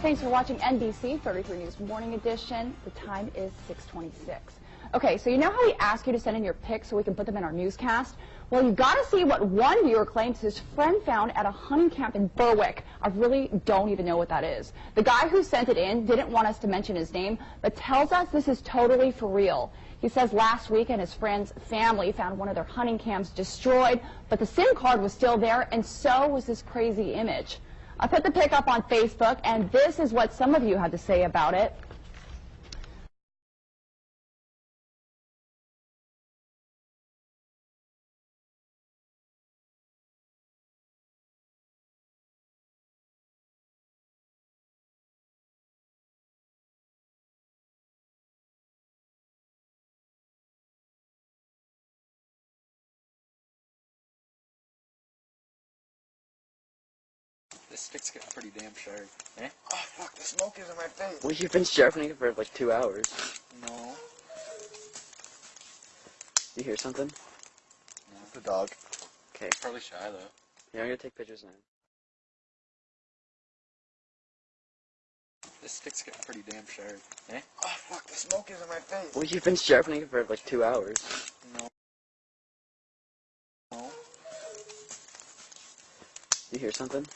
Thanks for watching NBC 33 News Morning Edition. The time is 626. Okay, so you know how we ask you to send in your pics so we can put them in our newscast? Well, you've got to see what one viewer claims his friend found at a hunting camp in Berwick. I really don't even know what that is. The guy who sent it in didn't want us to mention his name, but tells us this is totally for real. He says last week and his friend's family found one of their hunting camps destroyed, but the SIM card was still there, and so was this crazy image. I put the pic up on Facebook, and this is what some of you had to say about it. This stick's getting pretty damn sharp. Eh? Oh fuck, the smoke is in my face. Well, you've been sharpening it for like two hours. No. You hear something? The dog. Okay. Probably shy though. Yeah, I'm gonna take pictures now. This stick's getting pretty damn sharp. Eh? Oh fuck, the smoke is in my face. Well, you've been sharpening it for like two hours. No. No. You hear something?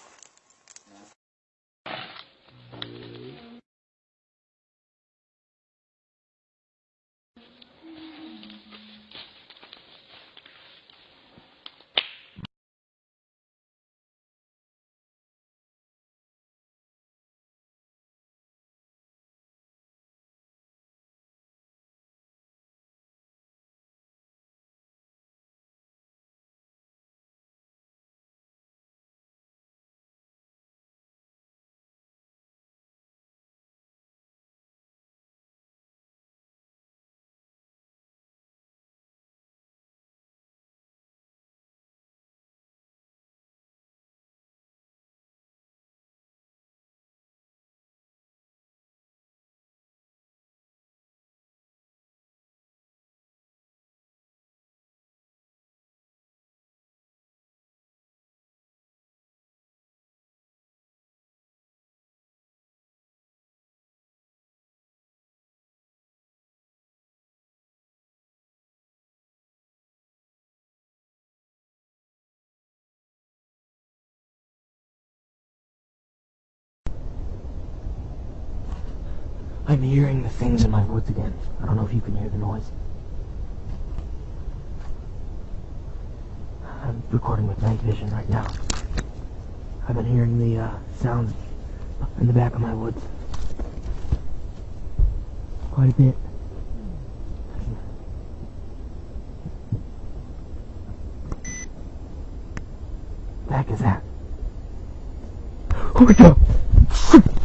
I'm hearing the things in my woods again. I don't know if you can hear the noise. I'm recording with night vision right now. I've been hearing the uh, sounds in the back of my woods. Quite a bit. Back is that? My god!